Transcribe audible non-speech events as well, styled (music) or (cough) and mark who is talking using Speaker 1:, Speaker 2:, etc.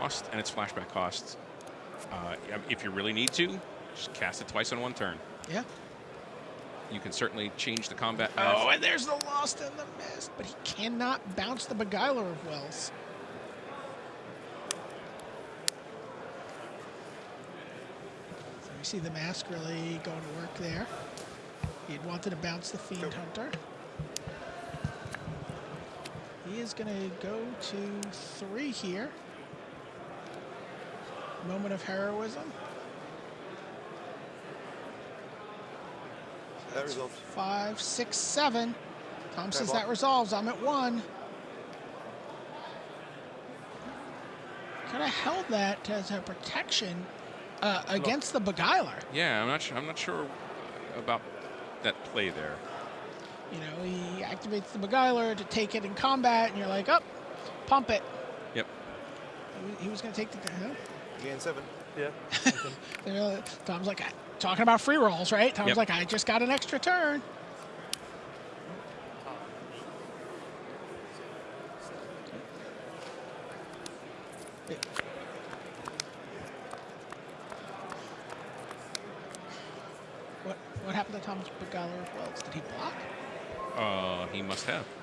Speaker 1: cost and its flashback cost. Uh, if you really need to, just cast it twice on one turn.
Speaker 2: Yeah.
Speaker 1: You can certainly change the combat
Speaker 2: Oh, and there's the Lost in the Mist, but he cannot bounce the Beguiler of Wells. So you see the mask really going to work there. He had wanted to bounce the Fiend Hunter. He is going to go to three here. Moment of heroism.
Speaker 3: That resolves.
Speaker 2: Five, six, seven. Tom says
Speaker 3: ball.
Speaker 2: that resolves. I'm at one. Could have held that as a protection uh, against the Beguiler.
Speaker 1: Yeah, I'm not. Sure, I'm not sure about that play there.
Speaker 2: You know, he activates the Beguiler to take it in combat, and you're like, up, pump it.
Speaker 1: Yep.
Speaker 2: He was- going to take the. Huh?
Speaker 3: Gain seven.
Speaker 4: Yeah. (laughs)
Speaker 2: They're- Tom's like, talking about free rolls, right? Tom's
Speaker 1: Yep.
Speaker 2: like, I just got an extra turn. What what happened to Tom's Beguiler of Wells? Did he block?
Speaker 1: Uh, he must have.